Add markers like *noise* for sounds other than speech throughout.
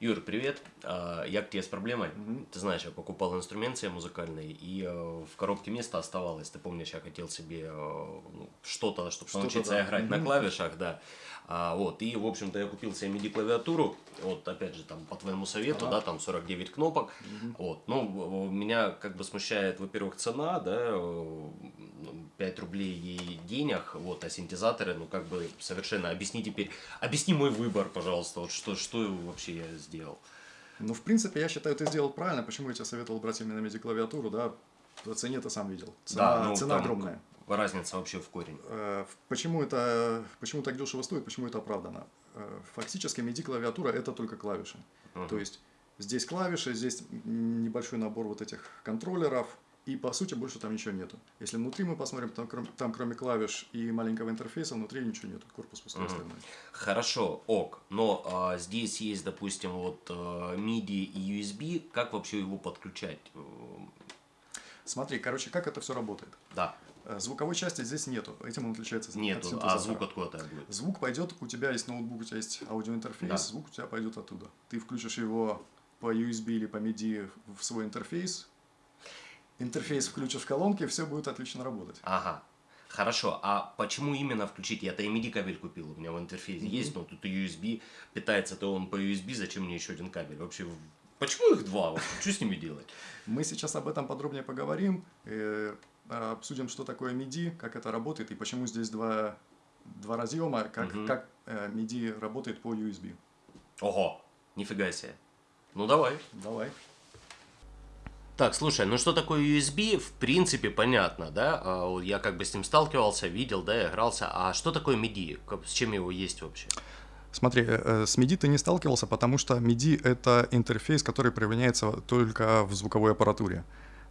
Юр, привет. А, Я к тебе с проблемой. Ты знаешь, я покупал инструмент себе музыкальный, и э, в коробке место оставалось. Ты помнишь, я хотел себе э, ну, что-то, чтобы Что-то, научиться да. играть на Мгм. клавишах, да. А, вот, и, в общем-то, я купил себе MIDI-клавиатуру, вот, опять же, там, по твоему совету, Ага. да, там 49 кнопок, вот, ну, меня, как бы, смущает, во-первых, цена, да, э, ну, 5 рублей ей денег, вот, а синтезаторы, ну, как бы, совершенно, объясни теперь, объясни мой выбор, пожалуйста, вот, что, что вообще я сделал. Ну, в принципе, я считаю, ты сделал правильно. Почему я тебе советовал брать именно MIDI-клавиатуру, да? По цене ты сам видел. Цена, ну, цена огромная. Разница вообще в корень. Э, Почему это, почему так дешево стоит, почему это оправдано? Э, Фактически MIDI-клавиатура это только клавиши. Мгм. То есть здесь клавиши, здесь небольшой набор вот этих контроллеров, и по сути больше там ничего нету. Если внутри мы посмотрим, там, кром- там кроме клавиш и маленького интерфейса, внутри ничего нету, корпус пустой Мгм. остальной. Хорошо, ок, но а, здесь есть, допустим, вот а, MIDI и USB, как вообще его подключать? Смотри, короче, как это все работает? Да, Э, Звуковой части здесь нету, этим он отличается от нету, а синтезатора. звук откуда-то будет? Звук пойдет, у тебя есть ноутбук, у тебя есть аудиоинтерфейс, Да. звук у тебя пойдет оттуда. Ты включишь его по USB или по MIDI в свой интерфейс, интерфейс включишь в колонки, все будет отлично работать. Ага, хорошо, а почему именно включить? Я-то MIDI кабель купил, у меня в интерфейсе есть, но тут USB, питается-то он по USB, зачем мне еще один кабель? Вообще, почему их два? Вот Что с ними делать? Мы сейчас об этом подробнее поговорим, э, обсудим, что такое MIDI, как это работает и почему здесь два, два разъема, как, Мгм. как э, MIDI работает по USB. Ого, нифига себе. Ну давай. Давай. Так, слушай, ну что такое USB, в принципе, понятно, да? А, Я как бы с ним сталкивался, видел, да, игрался. А что такое MIDI? С чем его есть вообще? Смотри, э, э, с MIDI ты не сталкивался, потому что MIDI — это интерфейс, который применяется только в звуковой аппаратуре.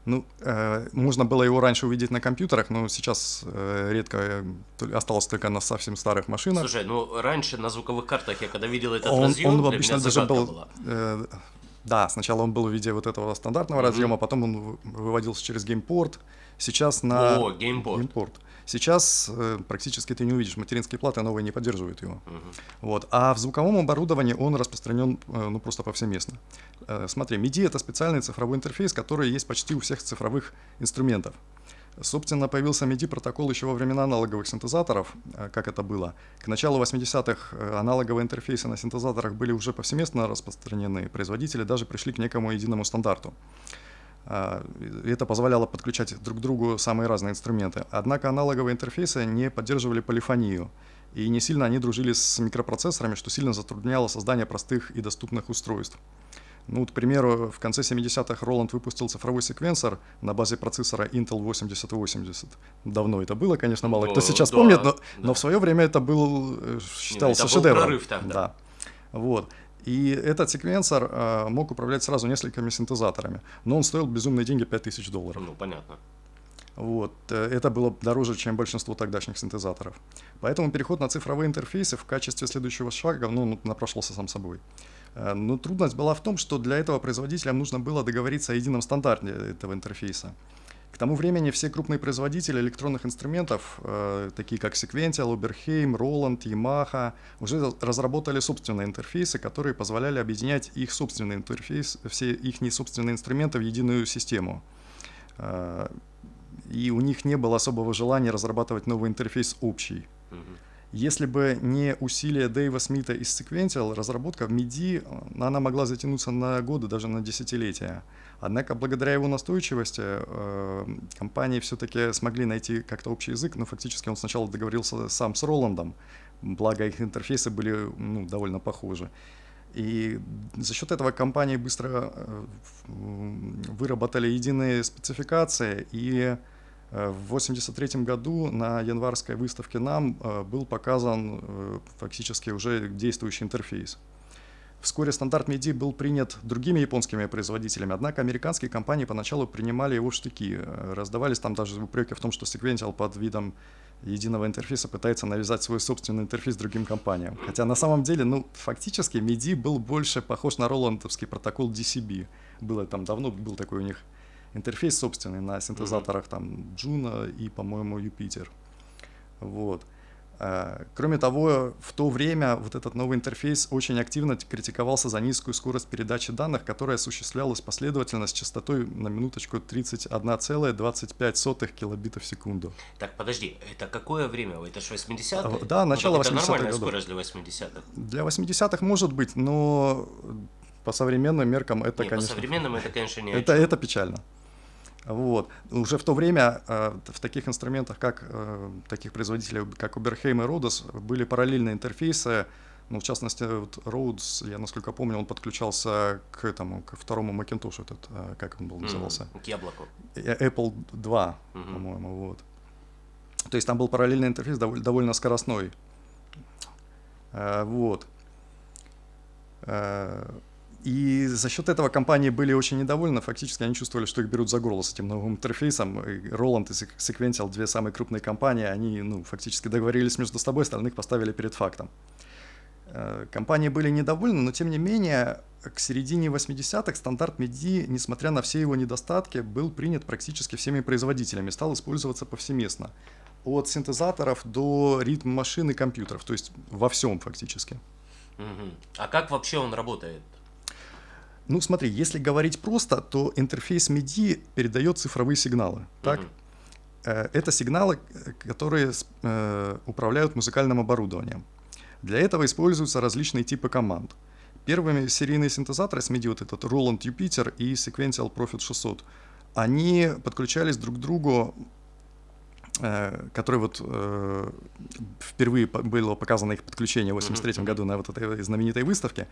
Ну, э, можно было его раньше увидеть на компьютерах, но сейчас э, редко э, осталось только на совсем старых машинах. Слушай, ну раньше на звуковых картах я когда видел этот он, разъем, он для обычно меня даже был... была. э, да, сначала он был в виде вот этого стандартного Мгм. разъема, потом он вы- выводился через геймпорт. Сейчас на... О, геймпорт. Геймпорт. Сейчас э, практически ты не увидишь материнские платы, новые не поддерживают его. Мгм. Вот. А в звуковом оборудовании он распространен э, ну, просто повсеместно. Э, Смотри, MIDI — это специальный цифровой интерфейс, который есть почти у всех цифровых инструментов. Собственно, появился MIDI-протокол еще во времена аналоговых синтезаторов, э, как это было. К началу 80-х э, аналоговые интерфейсы на синтезаторах были уже повсеместно распространены, производители даже пришли к некому единому стандарту. И Это позволяло подключать друг к другу самые разные инструменты. Однако аналоговые интерфейсы не поддерживали полифонию, и не сильно они дружили с микропроцессорами, что сильно затрудняло создание простых и доступных устройств. Ну, вот, к примеру, в конце 70-х Roland выпустил цифровой секвенсор на базе процессора Intel 8080. Давно это было, конечно, мало кто О, сейчас да, помнит, но, да. но в свое время это был, э, считался это был шедевром. прорыв тогда. Да. Вот. И этот секвенсор э, мог управлять сразу несколькими синтезаторами, но он стоил безумные деньги 5000 долларов. Ну, понятно. Вот. э, Это было дороже, чем большинство тогдашних синтезаторов. Поэтому переход на цифровые интерфейсы в качестве следующего шага ну, напрашивался сам собой. Э, Но трудность была в том, что для этого производителям нужно было договориться о едином стандарте этого интерфейса. К тому времени все крупные производители электронных инструментов, э, такие как Sequential, Oberheim, Roland, Yamaha, уже разработали собственные интерфейсы, которые позволяли объединять их собственный интерфейс, все их собственные инструменты в единую систему. Э, И у них не было особого желания разрабатывать новый интерфейс общий. Мгм. Если бы не усилия Дэйва Смита из Sequential, разработка в MIDI, э, она могла затянуться на годы, даже на десятилетия. Однако, благодаря его настойчивости, э, компании все-таки смогли найти как-то общий язык, но фактически он сначала договорился сам с Роландом, благо их интерфейсы были ну, довольно похожи. И за счет этого компании быстро э, выработали единые спецификации, и в 1983 году на январской выставке НАМ э, был показан э, фактически уже действующий интерфейс. Вскоре стандарт MIDI был принят другими японскими производителями, однако американские компании поначалу принимали его в штыки. Э, Раздавались там даже упреки в том, что Sequential под видом единого интерфейса пытается навязать свой собственный интерфейс другим компаниям. Хотя на самом деле, ну, фактически MIDI был больше похож на роландовский протокол DCB. Было там давно, был такой у них интерфейс собственный на синтезаторах там Juno и, по-моему, Юпитер. Вот. Э, кроме того, в то время вот этот новый интерфейс очень активно критиковался за низкую скорость передачи данных, которая осуществлялась последовательно с частотой на минуточку 31,25 килобитов в секунду. Так, подожди, это какое время? Это же 80-е? Да, начало вот 80-х Это нормальная годов. скорость для 80-х? Для 80-х может быть, но по современным меркам это, Не, конечно... по современным это, конечно, не это, это печально. Вот. Уже в то время э, в таких инструментах, как э, таких производителей, как Uberheim и Rhodos, были параллельные интерфейсы. Ну, в частности, вот Rhodes, я насколько помню, он подключался к этому, к второму Macintosh, этот, э, как он был назывался? К яблоку. Apple 2, Мгм. по-моему, вот. То есть там был параллельный интерфейс довольно, довольно скоростной. Э, вот. Э, и за счет этого компании были очень недовольны. Фактически они чувствовали, что их берут за горло с этим новым интерфейсом. Roland и Sequ- Sequential, две самые крупные компании, они ну, фактически договорились между собой, остальных поставили перед фактом. Э, Компании были недовольны, но тем не менее к середине 80-х стандарт MIDI, несмотря на все его недостатки, был принят практически всеми производителями, стал использоваться повсеместно. От синтезаторов до ритм машин и компьютеров, то есть во всем фактически. А как вообще он работает? Ну смотри, если говорить просто, то интерфейс MIDI передает цифровые сигналы. Так? Э, Это сигналы, э, которые э, управляют музыкальным оборудованием. Для этого используются различные типы команд. Первыми серийные синтезаторы с MIDI, вот этот Roland Jupiter и Sequential Prophet 600, они подключались друг к другу, который вот э, впервые было показано их подключение в 83 Мгм. году на вот этой знаменитой выставке,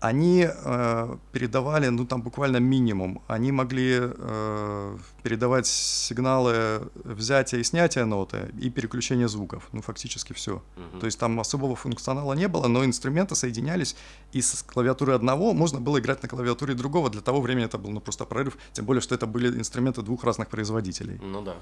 они э, передавали, ну там буквально минимум, они могли э, передавать сигналы взятия и снятия ноты и переключения звуков, ну фактически все. Мгм. То есть там особого функционала не было, но инструменты соединялись, и с клавиатуры одного можно было играть на клавиатуре другого. Для того времени это был ну, просто прорыв, тем более, что это были инструменты двух разных производителей. Ну да.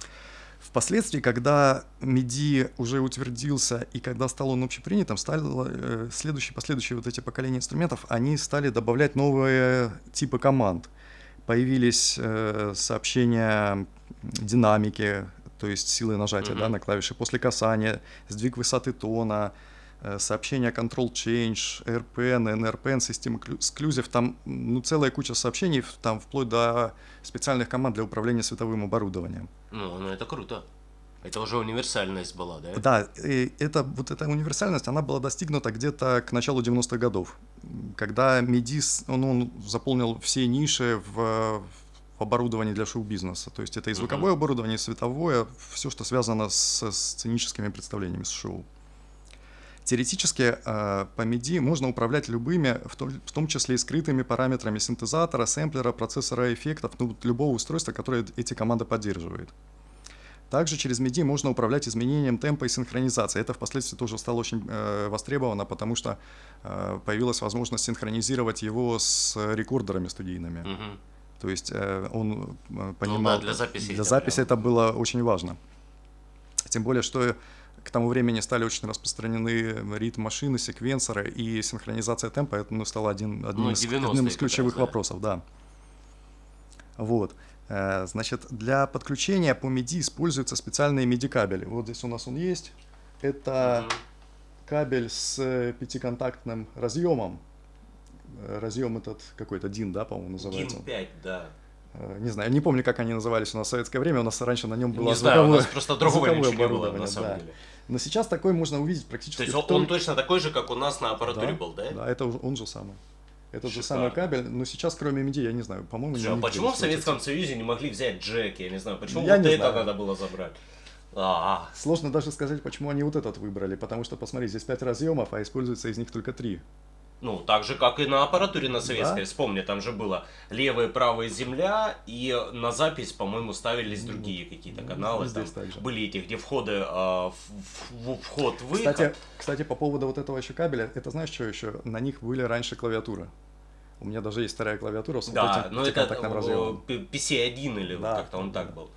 Впоследствии, когда MIDI уже утвердился и когда стал он общепринятым, стало э, следующие, последующие вот эти поколения инструментов, они стали добавлять новые типы команд. Появились э, сообщения динамики, то есть силы нажатия да, Мгм. на клавиши после касания, сдвиг высоты тона, э, сообщения Control Change, RPN, NRPN, System Exclusive, там ну, целая куча сообщений, там вплоть до специальных команд для управления световым оборудованием. Ну, ну это круто. Это уже универсальность была, да? Да, и это, вот эта универсальность, она была достигнута где-то к началу 90-х годов, когда MIDI, с- он, он заполнил все ниши в, в оборудовании для шоу-бизнеса. То есть это и звуковое оборудование, и световое, все, что связано с, сценическими представлениями, с шоу. Теоретически э, по MIDI можно управлять любыми, в том, в том числе и скрытыми параметрами синтезатора, сэмплера, процессора эффектов, ну, любого устройства, которое эти команды поддерживает. Также через MIDI можно управлять изменением темпа и синхронизации. Это впоследствии тоже стало очень э, востребовано, потому что э, появилась возможность синхронизировать его с рекордерами студийными. Мгм. То есть э, он э, понимал... Ну для записи Для это записи прям- это было очень важно. Тем более, что к тому времени стали очень распространены ритм-машины, секвенсоры, и синхронизация темпа это ну, стало один, одним, Ну, из, 90-е одним из ключевых раз, да. вопросов, да. Вот. Э, Значит, для подключения по MIDI используются специальные MIDI-кабели. Вот здесь у нас он есть. Это кабель с пятиконтактным разъемом. Э, Разъем этот какой-то DIN, да, по-моему, называется. Гим 5, да. Э, Не знаю, не помню, как они назывались у нас в советское время. У нас раньше на нем было Не знаю, у звуковое, нас просто другого звуковое ничего не было, на самом да. деле. Но сейчас такой можно увидеть практически То есть он, том- он точно такой же, как у нас на аппаратуре да, был, да? Да, это он же самый. Этот же самый кабель, но сейчас кроме MIDI, я не знаю, по-моему, а нигде почему не в Советском. Союзе не могли взять Джек? Я не знаю, почему Я вот не это знаю. надо было забрать? А, Сложно даже сказать, почему они вот этот выбрали, потому что, посмотри, здесь 5 разъемов, а используется из них только 3. Ну, так же, как и на аппаратуре на советской. Да. Вспомни, там же было левая и правая земля, и на запись, по-моему, ставились другие какие-то ну, каналы. здесь там так же. были эти, где входы, а, в- в- вход-выход. Кстати, кстати, по поводу вот этого еще кабеля, это знаешь, что еще? На них были раньше клавиатуры. У меня даже есть вторая клавиатура с вот да, этим но это пятиконтактным э, разъемом. P- PC-1 или вот Да, как-то он так был.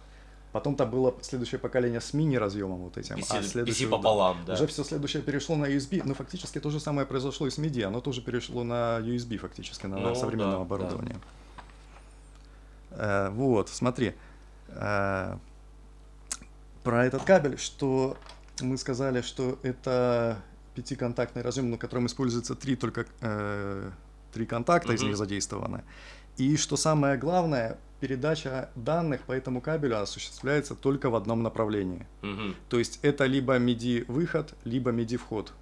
Потом-то было следующее поколение с мини-разъемом вот этим. PC, а следующее, PC пополам, да. Уже все следующее перешло на USB. Ну, фактически то же самое произошло и с MIDI. Оно тоже перешло на USB фактически, на Ну, современном да, оборудовании. Э, вот, смотри. Э, про этот кабель, что Мы сказали, что это пятиконтактный разъем, на котором используется три только э, три контакта mm-hmm. из них задействованы. И что самое главное, передача данных по этому кабелю осуществляется только в одном направлении. Мгм. То есть это либо MIDI выход, либо MIDI вход.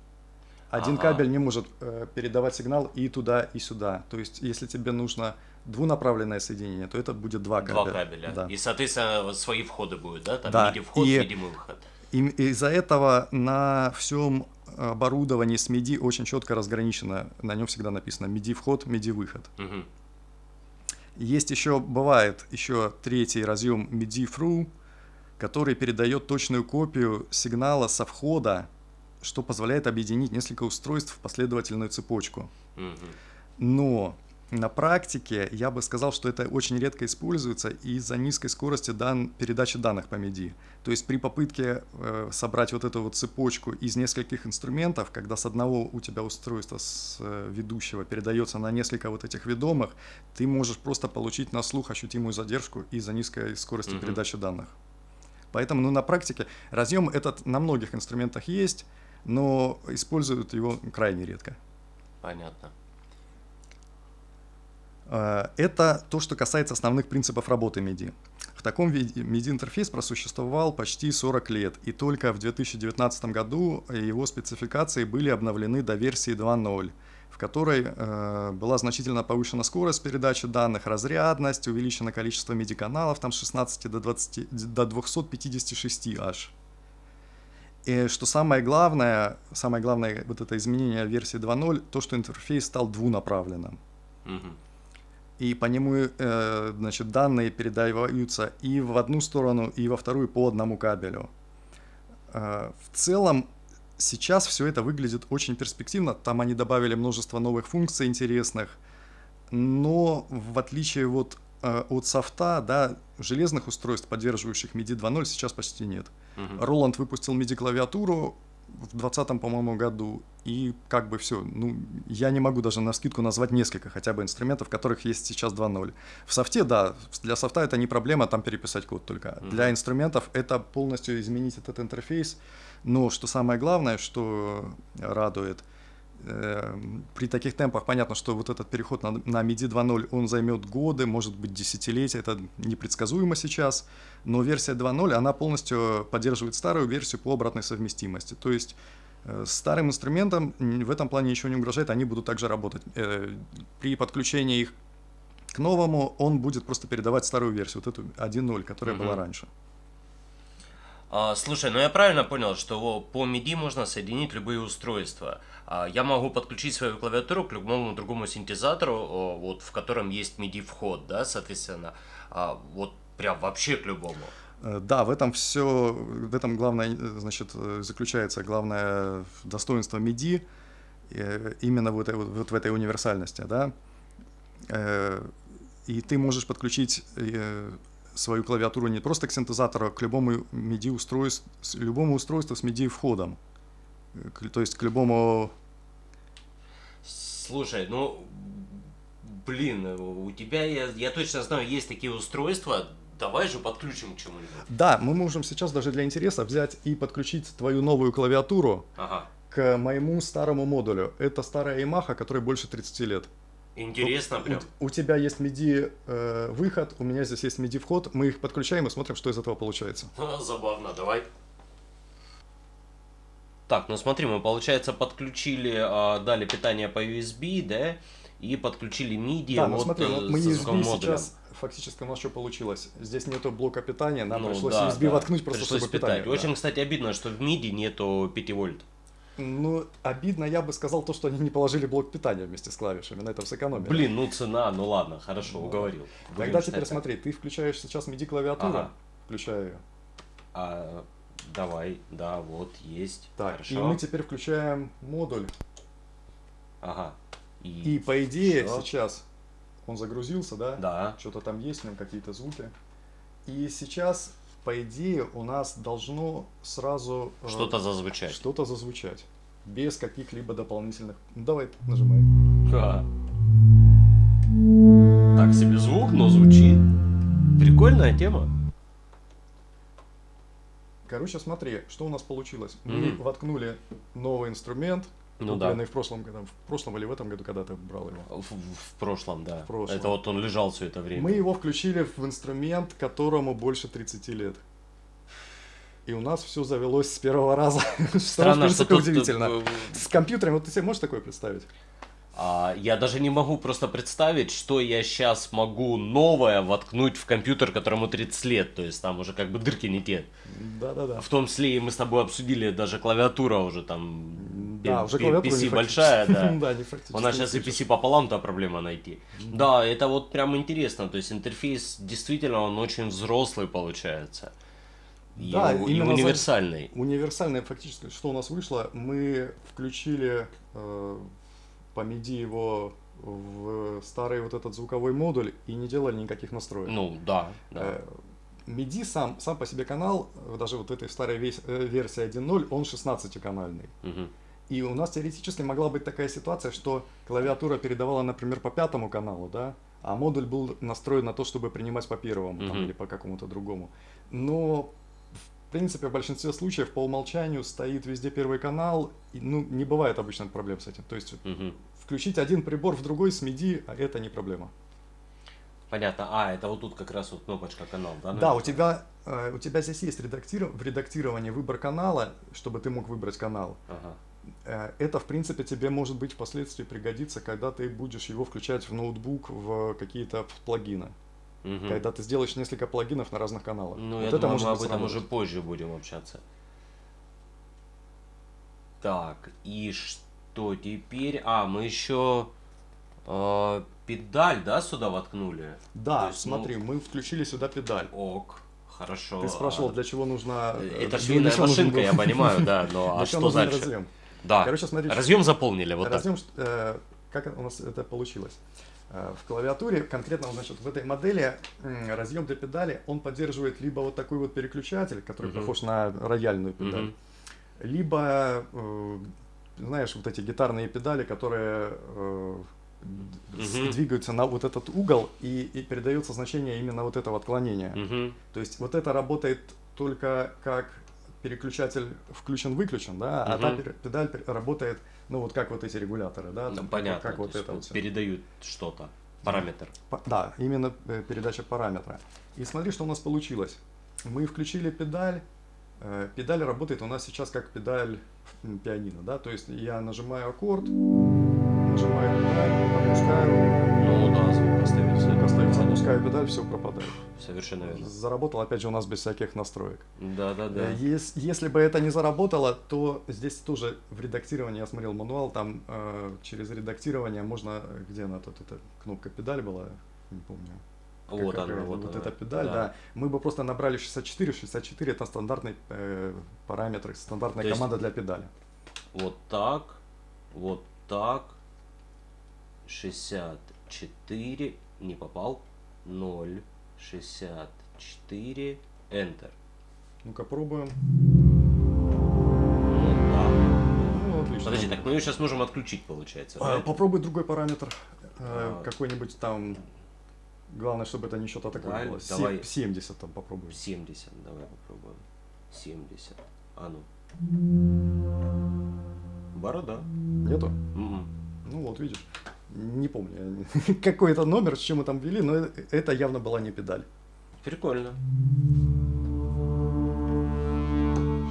Один Ага. кабель не может э, передавать сигнал и туда, и сюда. То есть если тебе нужно двунаправленное соединение, то это будет два кабеля. Два кабеля. Да. И, соответственно, вот свои входы будут, да? Там Да, MIDI-вход, и- MIDI-выход. И из-за этого на всем оборудовании с MIDI очень четко разграничено. На нем всегда написано MIDI вход, MIDI выход. Мгм. Есть еще, бывает еще третий разъем MIDI through, который передает точную копию сигнала со входа, что позволяет объединить несколько устройств в последовательную цепочку. Но на практике я бы сказал, что это очень редко используется из-за низкой скорости дан- передачи данных по MIDI. То есть при попытке э, собрать вот эту вот цепочку из нескольких инструментов, когда с одного у тебя устройства с э, ведущего передается на несколько вот этих ведомых, ты можешь просто получить на слух ощутимую задержку из-за низкой скорости Мгм. передачи данных. Поэтому ну, на практике разъем этот на многих инструментах есть, но используют его крайне редко. Понятно. Э, Это то, что касается основных принципов работы MIDI. В таком виде MIDI-интерфейс просуществовал почти 40 лет, и только в 2019 году его спецификации были обновлены до версии 2.0, в которой э, была значительно повышена скорость передачи данных, разрядность, увеличено количество MIDI-каналов там с 16 до, 20, до 256 аж. И что самое главное, самое главное вот это изменение версии 2.0, то, что интерфейс стал двунаправленным Мгм. И по нему э, значит, данные передаются и в одну сторону, и во вторую по одному кабелю. Э, в целом сейчас все это выглядит очень перспективно. Там они добавили множество новых функций интересных, но в отличие вот э, от софта, да, железных устройств, поддерживающих MIDI 2.0, сейчас почти нет. Мгм. Roland выпустил MIDI-клавиатуру в 2020, по-моему, году, и как бы все. Ну, я не могу даже на скидку назвать несколько хотя бы инструментов, которых есть сейчас 2.0. В софте, да, для софта это не проблема, там переписать код только. Мгм. Для инструментов это полностью изменить этот интерфейс. Но что самое главное, что радует, при таких темпах понятно, что вот этот переход на, на MIDI 2.0, он займет годы, может быть десятилетия, это непредсказуемо сейчас, но версия 2.0, она полностью поддерживает старую версию по обратной совместимости. То есть э, старым инструментам в этом плане ничего не угрожает, они будут также работать. Э, При подключении их к новому он будет просто передавать старую версию, вот эту 1.0, которая была Мгм. раньше. А, слушай, ну я правильно понял, что по MIDI можно соединить любые устройства. А, я могу подключить свою клавиатуру к любому другому синтезатору, вот в котором есть MIDI вход, да, соответственно, А, вот прям вообще к любому. Э, Да, в этом все, в этом главное, значит, заключается главное достоинство MIDI, э, именно вот, вот в этой универсальности, да. Э, И ты можешь подключить свою клавиатуру не просто к синтезатору, а к любому MIDI устройству, любому устройству с MIDI входом. Э, к- То есть к любому Слушай, ну, блин, у тебя, я, я точно знаю, есть такие устройства, давай же подключим к чему-нибудь. Да, мы можем сейчас даже для интереса взять и подключить твою новую клавиатуру Ага, к моему старому модулю. Это старая Yamaha, которой больше 30 лет. Интересно У- прям. У, тебя есть MIDI э, выход, у меня здесь есть MIDI вход, мы их подключаем и смотрим, что из этого получается. *laughs* Забавно, давай. Так, ну смотри, мы, получается, подключили, а, дали питание по USB, да, и подключили MIDI да, ну вот смотри, э, вот мы USB сейчас фактически у нас что получилось? Здесь нету блока питания, нам Ну пришлось да, USB да, воткнуть просто пришлось чтобы питать. питание. да. Очень, кстати, обидно, что в MIDI нету 5 вольт. Ну, обидно, я бы сказал то, что они не положили блок питания вместе с клавишами, на этом сэкономили. Блин, ну цена, ну ладно, хорошо, Ну, уговорил. Будем Тогда теперь так. смотри, ты включаешь сейчас MIDI клавиатуру, Ага. включаю ее. А, давай, да, вот, есть. Так, хорошо. и мы теперь включаем модуль. Ага. И по идее Всё. сейчас он загрузился, да? Да. Что-то там есть, нем какие-то звуки. И сейчас, по идее, у нас должно сразу э, Что-то зазвучать. что-то зазвучать. Без каких-либо дополнительных... Ну, давай, нажимай. Да. Так себе звук, но звучит. Прикольная тема. Короче, смотри, что у нас получилось. Мы Мгм. воткнули новый инструмент, Ну купленный в прошлом году, в прошлом или в этом году, когда ты брал его. В, в прошлом, да. В прошлом. Это вот он лежал все это время. Мы его включили в инструмент, которому больше 30 лет. И у нас все завелось с первого раза. *laughs* Что, в Странно, что тут, удивительно. э, С компьютером, вот ты себе можешь такое представить? А, я даже не могу просто представить, что я сейчас могу новое воткнуть в компьютер, которому 30 лет. То есть там уже как бы дырки не те. Да-да-да. В том числе и мы с тобой обсудили даже клавиатура уже там. Да, уже клавиатура PC не большая, *laughs* да. Да, не. У нас сейчас и. PC пополам, то проблема найти. Да, это вот прям интересно. То есть интерфейс действительно он очень взрослый получается. И, Да, у- и именно за- универсальный. Универсальное фактически, что у нас вышло, мы включили э, по MIDI его в старый вот этот звуковой модуль и не делали никаких настроек. Ну да, да. Э, MIDI сам, сам по себе канал, даже вот этой старой весь- э, версии 1.0, он 16-канальный. Мгм. И у нас теоретически могла быть такая ситуация, что клавиатура передавала, например, по пятому каналу, да, а модуль был настроен на то, чтобы принимать по первому там, Мгм. или по какому-то другому. Но в принципе в большинстве случаев по умолчанию стоит везде первый канал, и, ну не бывает обычно проблем с этим. То есть Мгм. включить один прибор в другой с MIDI, а это не проблема. Понятно. А, это вот тут как раз вот кнопочка канал, да? Да, у тебя, э, у тебя здесь есть редактир- в редактировании выбор канала, чтобы ты мог выбрать канал. Ага. Э, Это, в принципе, тебе может быть впоследствии пригодится, когда ты будешь его включать в ноутбук в какие-то плагины. Мгм. Когда ты сделаешь несколько плагинов на разных каналах. Ну, Вот я это думаю, может мы об этом уже позже будем общаться. Так, и что теперь? А, мы еще э, педаль, да, сюда воткнули? Да, То есть, ну, смотри, мы включили сюда педаль. Ок, хорошо. Ты спрашивал, А, для чего нужна... э, Это швейная машинка, я понимаю, да, *laughs* но а что дальше? разъем? Да, Короче, смотри, разъем заполнили, вот так. Разъем, э, как у нас это получилось? Э, В клавиатуре, конкретно, значит, в этой модели разъем для педали, он поддерживает либо вот такой вот переключатель, который Мгм. похож на рояльную педаль, Мгм. либо, э, знаешь, вот эти гитарные педали, которые э, Мгм. двигаются на вот этот угол и, и передается значение именно вот этого отклонения. Мгм. То есть вот это работает только как переключатель включен-выключен, да, а та педаль работает, ну вот как вот эти регуляторы, да, Ну, там, понятно. как вот это вот передают что-то, параметр. По- Да, именно э, передача параметра. И смотри, что у нас получилось. Мы включили педаль. э, Педаль работает у нас сейчас как педаль пианино, да, то есть я нажимаю аккорд, нажимаю педаль, опускаю, Ну да, звук остается. остается, опускаю педаль, все пропадает. Совершенно верно. Заработал опять же у нас без всяких настроек. Да, да, да. Э, ес- Если бы это не заработало, то здесь тоже в редактировании, я смотрел мануал, там э, через редактирование можно, э, где она тут, эта кнопка педаль была, не помню. Вот Как- она, вот вот эта педаль, да. Мы бы просто набрали 64, 64 это стандартный э, параметр, стандартная То есть- команда для педали. Вот так, вот так. 64, не попал. 0, 64, Enter. Ну-ка пробуем. Ну, отлично. Подожди, так мы ее сейчас можем отключить, получается. А, да? попробуй другой параметр. э, А. Какой-нибудь там. Главное, чтобы это не что-то такое Даль, было. Давай. 70 там попробуй. 70, давай попробуем. 70. А ну. Борода. Нету? М-м. Ну вот, видишь. Не помню *laughs* какой это номер, с чем мы там ввели, но э- это явно была не педаль. Прикольно.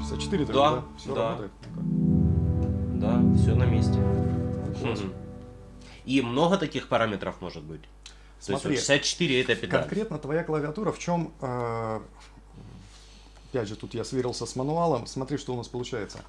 64 Да, да? Все да. работает. Да, все на месте. И много таких параметров может быть. То есть Смотри, вот 64 это педаль. Конкретно твоя клавиатура в чем... э, опять же, тут я сверился с мануалом. Смотри, что у нас получается.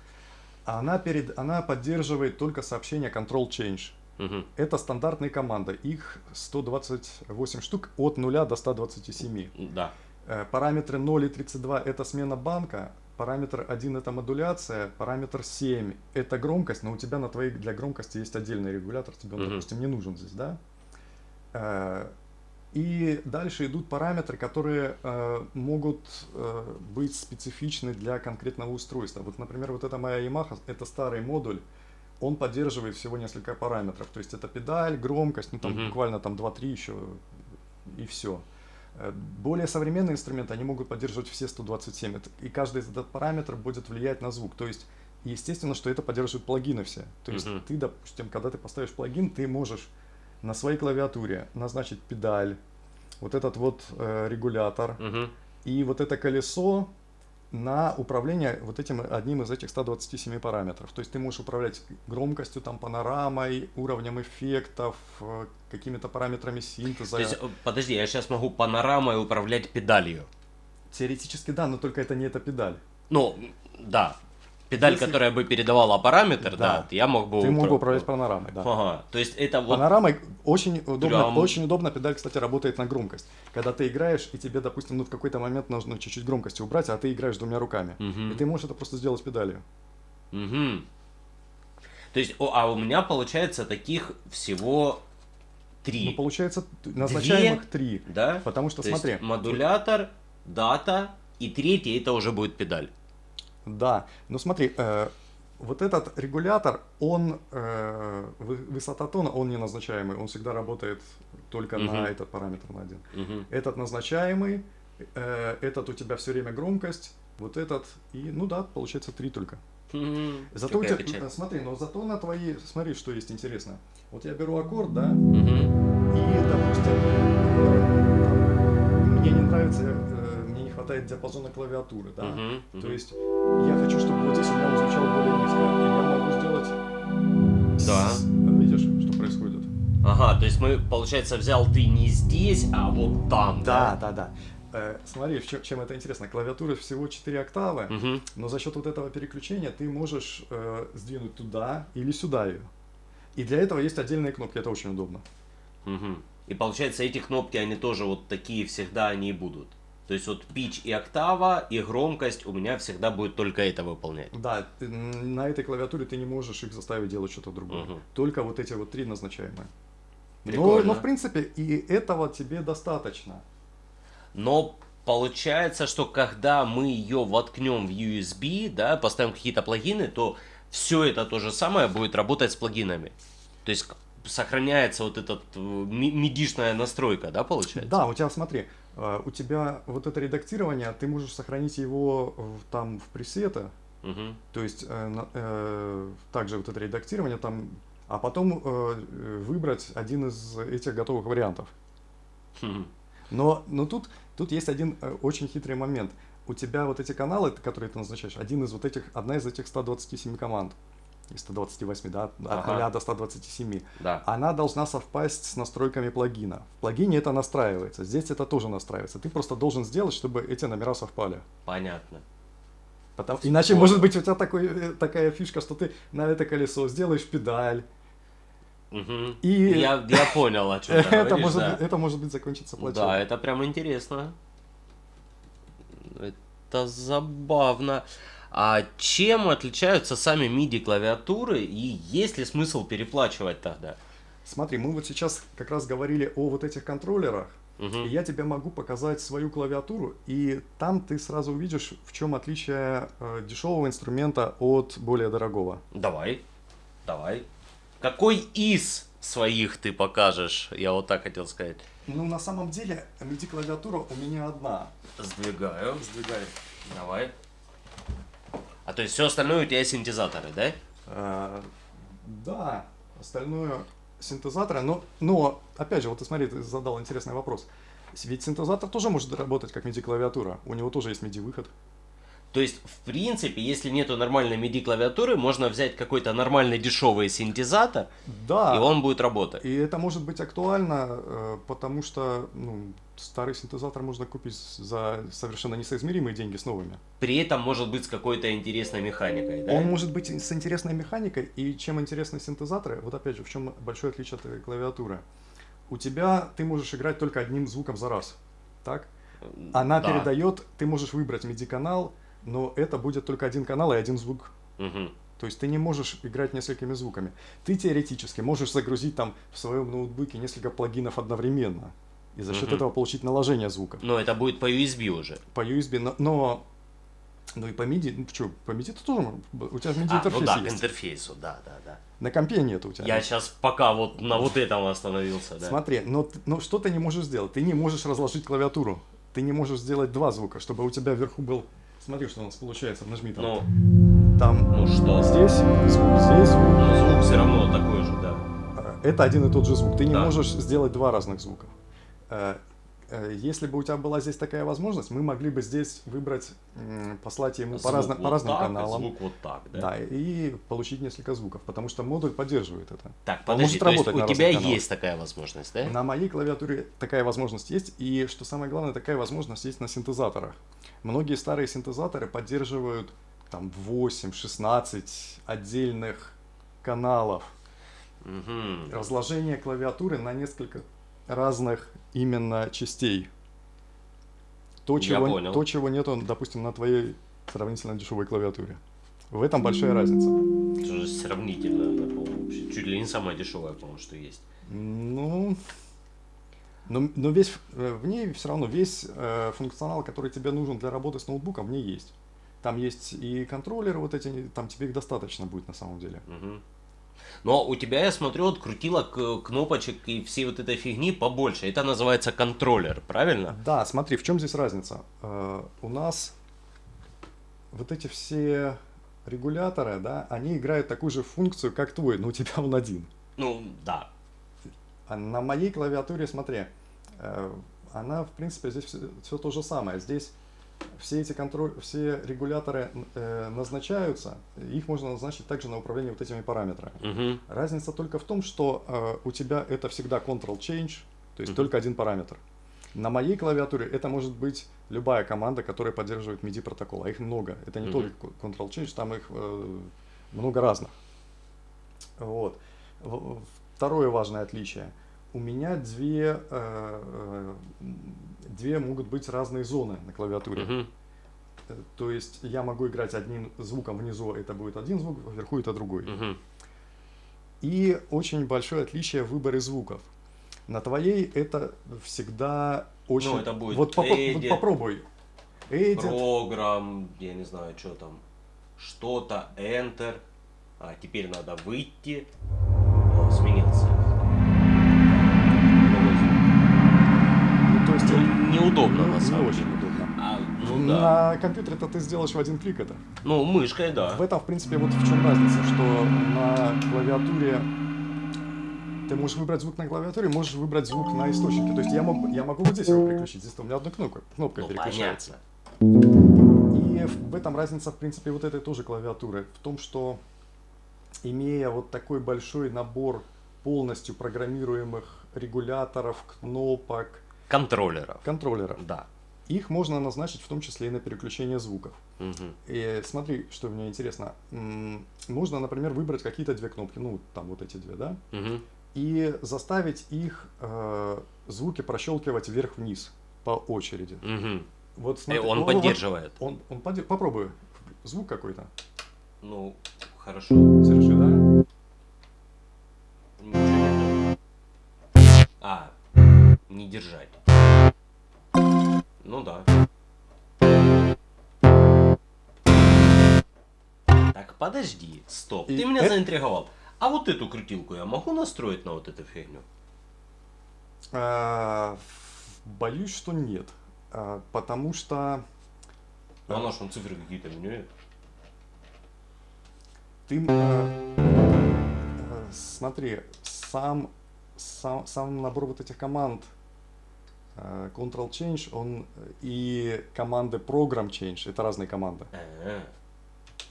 Она, перед, она поддерживает только сообщение Control Change. Мгм. Это стандартные команды. Их 128 штук от 0 до 127. Да. Э, Параметры 0 и 32 это смена банка, параметр 1 это модуляция, параметр 7 это громкость, но у тебя на твоей для громкости есть отдельный регулятор, тебе он, Мгм. допустим, не нужен здесь, да? Э, И дальше идут параметры, которые э, могут э, быть специфичны для конкретного устройства. Вот, например, вот эта моя Yamaha, это старый модуль, он поддерживает всего несколько параметров. То есть это педаль, громкость, ну там Мгм. буквально там 2-3 еще и все. Э, более современные инструменты, они могут поддерживать все 127, и каждый этот параметр будет влиять на звук. То есть, естественно, что это поддерживают плагины все. То есть, Мгм. ты, допустим, когда ты поставишь плагин, ты можешь на своей клавиатуре назначить педаль, вот этот вот э, регулятор, Мгм. и вот это колесо на управление вот этим одним из этих 127 параметров. То есть ты можешь управлять громкостью, там, панорамой, уровнем эффектов, э, какими-то параметрами синтеза. То есть, э, подожди, я сейчас могу панорамой управлять педалью. Теоретически да, но только это не эта педаль. Ну, да. Педаль, Если- которая бы передавала параметр, да, Да. я мог бы... Ты мог бы упра- управлять панорамой, да. Ага, то есть это вот... Панорамой очень удобно, Прям- очень удобно педаль, кстати, работает на громкость. Когда ты играешь, и тебе, допустим, ну, в какой-то момент нужно чуть-чуть громкости убрать, а ты играешь двумя руками. Мгм. И ты можешь это просто сделать педалью. Мгм. То есть, о, а у меня получается таких всего три, Ну, получается, назначаемых три. да? Потому что, То смотри, модулятор, дата и третий это уже будет педаль. Да, но смотри, э, вот этот регулятор, он, э, вы- высота тона, он не назначаемый, он всегда работает только Мгм. на этот параметр, на один. Мгм. Этот назначаемый, э, этот у тебя все время громкость, вот этот, и, ну да, получается три только. Мгм. Зато у тебя, печаль. э, смотри, но зато на твои, смотри, что есть интересно. Вот я беру аккорд, да, Мгм. и, допустим, э, там, мне не нравится, э, хватает диапазона клавиатуры, да, Мгм. то Мгм. есть я хочу, чтобы вот здесь у меня звучал более низко, и я могу сделать... Да. с- Видишь, что происходит? Ага, то есть мы, получается, взял ты не здесь, а вот там, Да, да, да. Э, смотри, чё- чем это интересно. Клавиатура всего 4 октавы, Мгм. но за счет вот этого переключения ты можешь э, сдвинуть туда или сюда ее. И для этого есть отдельные кнопки, это очень удобно. Мгм. И получается, эти кнопки, они тоже вот такие всегда они и будут. То есть вот pitch и октава, и громкость у меня всегда будет только это выполнять. Да, ты- на этой клавиатуре ты не можешь их заставить делать что-то другое. Мгм. Только вот эти вот три назначаемые. Но, Прикольно. но в принципе и этого тебе достаточно. Но получается, что когда мы ее воткнем в USB, да, поставим какие-то плагины, то все это то же самое будет работать с плагинами. То есть сохраняется вот эта мидишная настройка, да, получается? Да, у тебя, смотри, э, у тебя вот это редактирование, ты можешь сохранить его в- там в пресеты, Мгм. то есть э, э, также вот это редактирование там, а потом э, выбрать один из этих готовых вариантов. Хм. Но, но тут, тут есть один э, очень хитрый момент. У тебя вот эти каналы, которые ты назначаешь, один из вот этих, одна из этих 127 команд, 128, да, от Ага. 0 до 127, Да. она должна совпасть с настройками плагина. В плагине это настраивается, здесь это тоже настраивается. Ты просто должен сделать, чтобы эти номера совпали. Понятно. Потому- Иначе может быть у тебя такой, э, такая фишка, что ты на это колесо сделаешь педаль. Мгм. И- Я, я понял, о чем ты *laughs* это, говоришь, может, да. это может быть закончиться плачевно. Да, это прям интересно. Это забавно. А чем отличаются сами MIDI клавиатуры и есть ли смысл переплачивать тогда? Смотри, мы вот сейчас как раз говорили о вот этих контроллерах. Мгм. И я тебе могу показать свою клавиатуру, и там ты сразу увидишь, в чем отличие э, дешевого инструмента от более дорогого. Давай, давай. Какой из своих ты покажешь? Я вот так хотел сказать. Ну, на самом деле, MIDI-клавиатура у меня одна. Сдвигаю. Сдвигай. Давай. А то есть все остальное у тебя синтезаторы, да? Э, да, остальное синтезаторы, но, но, опять же, вот ты смотри, ты задал интересный вопрос. Ведь синтезатор тоже может работать как MIDI-клавиатура, у него тоже есть MIDI-выход. То есть, в принципе, если нету нормальной MIDI клавиатуры, можно взять какой-то нормальный дешевый синтезатор, Да, и он будет работать. и это может быть актуально, э, потому что ну, старый синтезатор можно купить за совершенно несоизмеримые деньги с новыми. При этом может быть с какой-то интересной механикой, да? Он может быть с интересной механикой, и чем интересны синтезаторы, вот опять же, в чем большое отличие от э, клавиатуры. У тебя ты можешь играть только одним звуком за раз, так? Она Да. передает, ты можешь выбрать MIDI-канал, но это будет только один канал и один звук. Мгм. То есть ты не можешь играть несколькими звуками. Ты теоретически можешь загрузить там в своем ноутбуке несколько плагинов одновременно. И за счет Мгм. этого получить наложение звука Но это будет по USB уже. по USB. Но, но Ну и по MIDI, ну что, по MIDI ты тоже, у тебя MIDI А, интерфейс ну да, есть. интерфейсу, да, да, да. На компе нет у тебя. Я сейчас пока вот на вот этом остановился, да. Смотри, но, но что ты не можешь сделать? Ты не можешь разложить клавиатуру. Ты не можешь сделать два звука, чтобы у тебя вверху был... Смотри, что у нас получается, нажми там. Ну, Там ну что? здесь звук, здесь звук. Но звук все равно такой же, да. Э, Это один и тот же звук. Ты не Да. можешь сделать два разных звука. Э, Если бы у тебя была здесь такая возможность, мы могли бы здесь выбрать, послать ему по, Звук разно- вот по разным так, каналам. Звук вот так, да. Да, и получить несколько звуков, потому что модуль поддерживает это. Так, Он подожди, может то есть у тебя каналах. есть такая возможность, да? На моей клавиатуре такая возможность есть, и что самое главное, такая возможность есть на синтезаторах. Многие старые синтезаторы поддерживают там 8-16 отдельных каналов. Мгм. Разложение клавиатуры на несколько разных именно частей. То, Я чего, понял. то, чего нету, допустим, на твоей сравнительно дешевой клавиатуре. В этом большая разница. Это же сравнительно, да, по-моему, вообще чуть ли не самое дешевое, по-моему, что есть. Ну, но, но весь э, в ней все равно весь э, функционал, который тебе нужен для работы с ноутбуком, в ней есть. Там есть и контроллеры вот эти, там тебе их достаточно будет на самом деле. Мгм. Но у тебя, я смотрю, от крутилок, э, кнопочек и всей вот этой фигни побольше. Это называется контроллер, правильно? Да, смотри, в чем здесь разница? Э, у нас вот эти все регуляторы, да, они играют такую же функцию, как твой, но у тебя он один. Ну, да. А на моей клавиатуре, смотри, э, она, в принципе, здесь все, то же самое. Здесь все эти контроль, все регуляторы э, назначаются, их можно назначить также на управление вот этими параметрами. Мгм. Разница только в том, что э, у тебя это всегда Ctrl-Change, то есть Мгм. только один параметр. На моей клавиатуре это может быть любая команда, которая поддерживает MIDI протокол, а их много. Это не Мгм. только Ctrl-Change, там их э, много разных. Вот. Второе важное отличие. У меня две, э, э, две могут быть разные зоны на клавиатуре. Э, То есть я могу играть одним звуком внизу, это будет один звук, вверху это другой. Мгм. И очень большое отличие в выборе звуков. На твоей это всегда очень... Ну, это будет вот, попо- вот попробуй. Edit. Программ, я не знаю, что там. Что-то, Enter. А теперь надо выйти. Неудобно ну, на не самом очень деле. удобно. А, ну да. На компьютере-то ты сделаешь в один клик это. Ну, мышкой, да. В этом, в принципе, вот в чем разница, что на клавиатуре ты можешь выбрать звук на клавиатуре, можешь выбрать звук на источнике. То есть я, мог, я могу вот здесь его переключить, здесь у меня одна кнопка, кнопка Ну, переключается. понятно. И в этом разница, в принципе, вот этой тоже клавиатуры. В том, что имея вот такой большой набор полностью программируемых регуляторов, кнопок, Контроллеров. контроллеров, Да. их можно назначить в том числе и на переключение звуков. Мгм. И смотри, что мне интересно. Можно, например, выбрать какие-то две кнопки, ну, там вот эти две, да, Мгм. и заставить их э, звуки прощелкивать вверх-вниз по очереди. Мгм. Вот Э, смотри, Он вот- вот- поддерживает. Он, он подде- попробуй звук какой-то. Ну, хорошо. Держи, да? А, не держать. Ну да. Так, подожди, стоп. Ты меня это- заинтриговал. А вот эту крутилку я могу настроить на вот эту фигню? А, боюсь, что нет. А, потому что Ну, она он цифры какие-то меняет. ты, э, э, смотри, сам, сам, сам набор вот этих команд э, Ctrl Change, он э, и команды Program Change, это разные команды. А,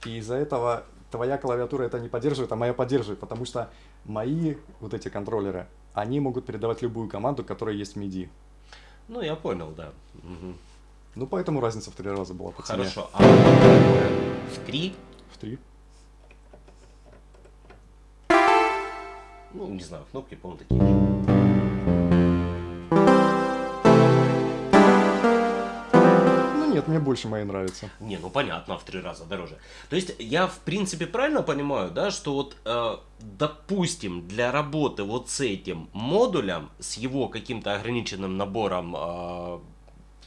И из-за этого твоя клавиатура это не поддерживает, а моя поддерживает, потому что мои вот эти контроллеры, они могут передавать любую команду, которая есть в MIDI. Ну, я понял, да. Мгм. Ну, поэтому разница в три раза была по цене. Хорошо. А в три? В три. Ну, не знаю, кнопки, по-моему, такие нет, мне больше мои нравятся. Не, ну понятно, в три раза дороже. То есть я в принципе правильно понимаю, да, что вот, э, допустим, для работы вот с этим модулем, с его каким-то ограниченным набором э,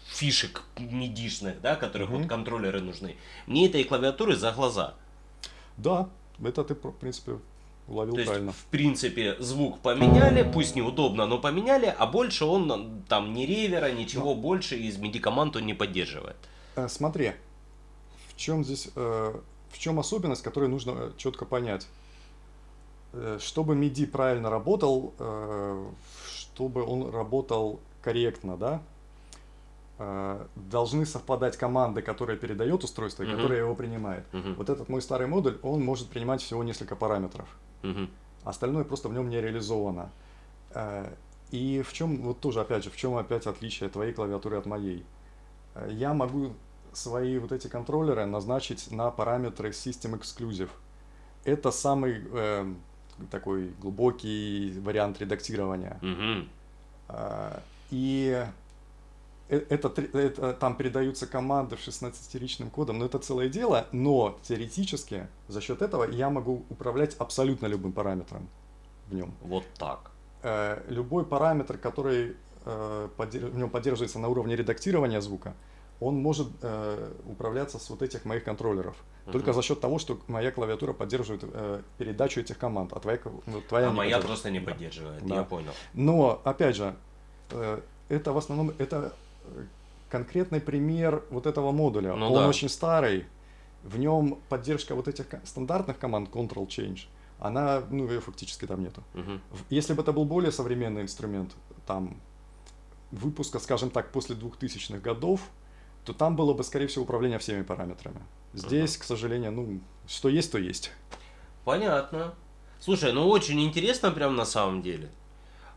фишек мидишных, да, которых вот контроллеры нужны. Мне этой клавиатуры за глаза. Да, это ты, в принципе, уловил То есть, правильно. в принципе, звук поменяли, пусть неудобно, но поменяли, а больше он там ни ревера, ничего больше из MIDI команд он не поддерживает. Э, Смотри, в чем здесь, э, в чем особенность, которую нужно четко понять. Э, Чтобы MIDI правильно работал, э, чтобы он работал корректно, да, э, должны совпадать команды, которые передает устройство и Мгм. которые его принимает. Мгм. Вот этот мой старый модуль, он может принимать всего несколько параметров. Мгм. Остальное просто в нем не реализовано. Э, И в чем, вот тоже опять же, в чем опять отличие твоей клавиатуры от моей? Э, Я могу свои вот эти контроллеры назначить на параметры System Exclusive. Это самый э, такой глубокий вариант редактирования. А, И это, тре- это там передаются команды в 16-ричным кодом, но это целое дело, но теоретически за счет этого я могу управлять абсолютно любым параметром в нем. Вот так. Э, Любой параметр, который э, в нем поддерживается на уровне редактирования звука, он может э, управляться с вот этих моих контроллеров. Только Мгм. за счет того, что моя клавиатура поддерживает э, передачу этих команд, а твоя, ну, твоя А не моя просто не поддерживает, Да. я понял. Но, опять же, э, это в основном это э, конкретный пример вот этого модуля. Ну Он да. очень старый, в нем поддержка вот этих стандартных команд Ctrl-Change, она, ну, ее фактически там нету. В- Если бы это был более современный инструмент, там, выпуска, скажем так, после 2000-х годов, то там было бы, скорее всего, управление всеми параметрами. Здесь, к сожалению, ну, что есть, то есть. Понятно. Слушай, ну очень интересно прям на самом деле.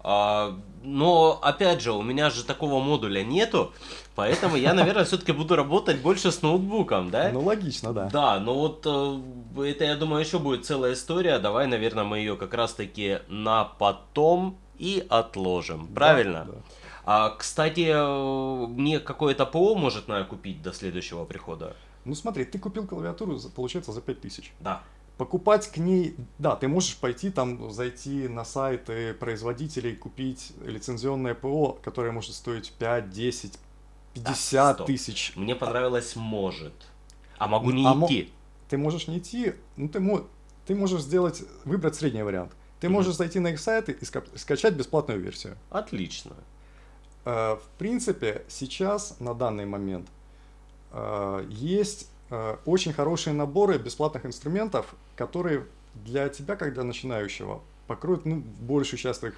А, но опять же, у меня же такого модуля нету, поэтому я, наверное, все-таки буду работать больше с ноутбуком, да? Ну, логично, да. Да, но вот э, это, я думаю, еще будет целая история. Давай, наверное, мы ее как раз-таки на потом и отложим. Правильно? Да, да. А, кстати, э, мне какое-то ПО может надо купить до следующего прихода? Ну, смотри, ты купил клавиатуру, получается, за 5000. Да. Покупать к ней, да, ты можешь пойти там, зайти на сайты производителей, купить лицензионное ПО, которое может стоить 5, 10, 50 стоп. тысяч. Мне понравилось может. А могу не А мо- идти. Ты можешь не идти, ну ты, мо- ты можешь сделать, выбрать средний вариант. Ты Мгм. можешь зайти на их сайты и ска- скачать бесплатную версию. Отлично. Э, В принципе, сейчас, на данный момент, э, есть очень хорошие наборы бесплатных инструментов, которые для тебя, для начинающего, покроют ну, большую часть твоих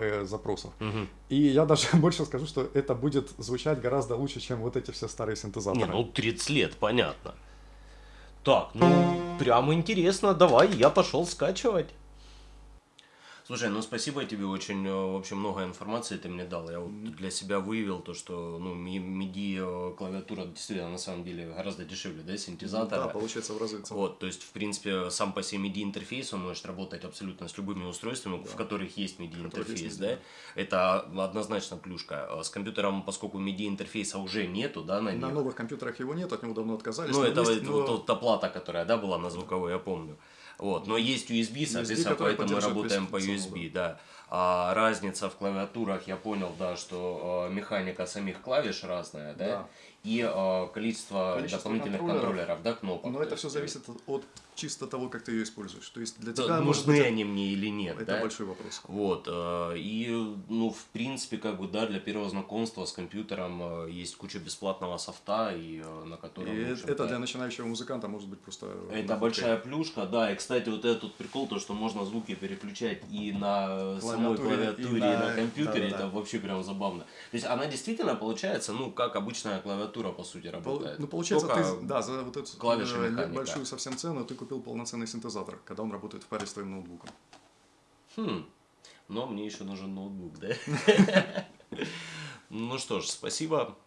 э, запросов. Мгм. И я даже *laughs* больше скажу, что это будет звучать гораздо лучше, чем вот эти все старые синтезаторы. Не, ну 30 лет, понятно. Так, ну прям интересно, давай, я пошел скачивать. Слушай, ну спасибо тебе, очень э, вообще много информации ты мне дал. Я вот для себя выявил то, что ну, MIDI э, клавиатура действительно на самом деле гораздо дешевле, да, синтезатора. получается в разы Вот, то есть, в принципе, сам по себе MIDI интерфейс, он может работать абсолютно с любыми устройствами, в которых есть MIDI интерфейс, да. Это однозначно плюшка. А С компьютером, поскольку MIDI интерфейса уже нету, да, на них. На новых компьютерах его нет, от него давно отказались. Ну, это есть, вот, но- вот- вот та плата, которая, да, была на звуковой, я помню. Вот, но есть USB, соответственно, который поэтому мы работаем по USB, да. А разница в клавиатурах, я понял, да, что э, механика самих клавиш разная, да, Да. И э, количество, Количество дополнительных контроллеров. контроллеров, да, кнопок. Но То это все есть, зависит от чисто того, как ты ее используешь. То есть для да, тебя может нужны быть, они мне или нет, это да? большой вопрос. Вот, э, и, ну, в принципе, как бы, да, для первого знакомства с компьютером э, есть куча бесплатного софта, и э, на котором, И это для начинающего музыканта может быть просто... Это большая плюшка, да. И, кстати, вот этот прикол, то, что можно звуки переключать и на самой Клавиатуре, и и на, на- компьютере, да-да-да. это вообще прям забавно. То есть она действительно получается, ну, как обычная клавиатура, по сути, работает. Ну, получается, Только ты, да, за вот эту э, большую совсем цену ты купил полноценный синтезатор, когда он работает в паре с твоим ноутбуком. Хм, но мне еще нужен ноутбук, да? Ну что ж, спасибо.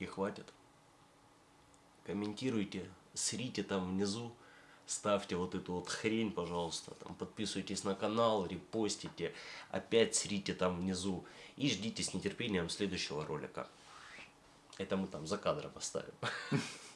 И хватит. Комментируйте, срите там внизу, ставьте вот эту вот хрень, пожалуйста, там подписывайтесь на канал, репостите, опять срите там внизу и ждите с нетерпением следующего ролика. Это мы там за кадром оставим. *laughs*